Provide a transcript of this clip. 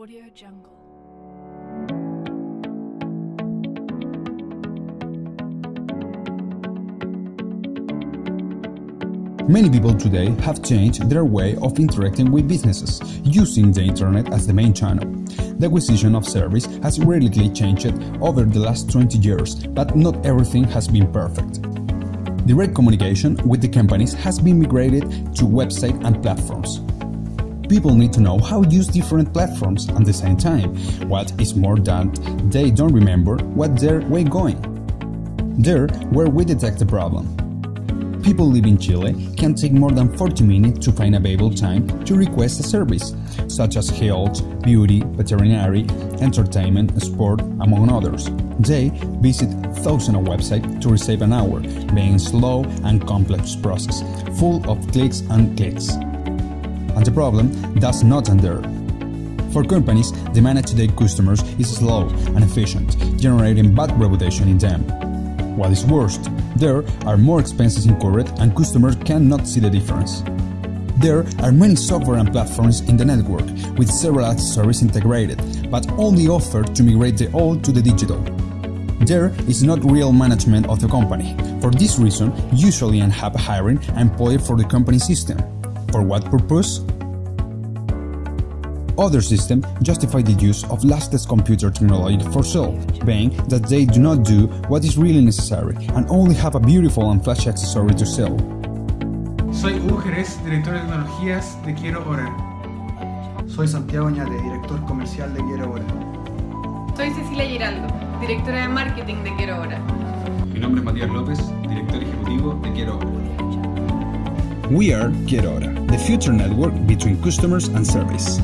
Audio Jungle. Many people today have changed their way of interacting with businesses, using the internet as the main channel. The acquisition of service has radically changed over the last 20 years, but not everything has been perfect. Direct communication with the companies has been migrated to website and platforms. People need to know how to use different platforms at the same time, what is more that they don't remember what they're way going. There where we detect the problem. People living in Chile can take more than 40 minutes to find available time to request a service, such as health, beauty, veterinary, entertainment, sport, among others. They visit thousands of websites to receive an hour, being slow and complex process, full of clicks and clicks. And the problem does not end there. For companies, the manage their customers is slow and efficient, generating bad reputation in them. What is worst, there are more expenses incurred and customers cannot see the difference. There are many software and platforms in the network with several accessories integrated, but only offered to migrate the old to the digital. There is not real management of the company. For this reason, usually end up hiring an employee for the company system. For what purpose? Other systems justify the use of latest computer technology for sale, being that they do not do what is really necessary and only have a beautiful and flashy accessory to sell. Soy Hugo Jerez, director de tecnologías de Quiero Hora. Soy Santiago Ñate, director comercial de Quiero Hora. Soy Cecilia Giraldo, directora de marketing de Quiero Hora. Mi nombre es Matías López, director ejecutivo de Quiero Hora. We are Quiero Hora, the future network between customers and service.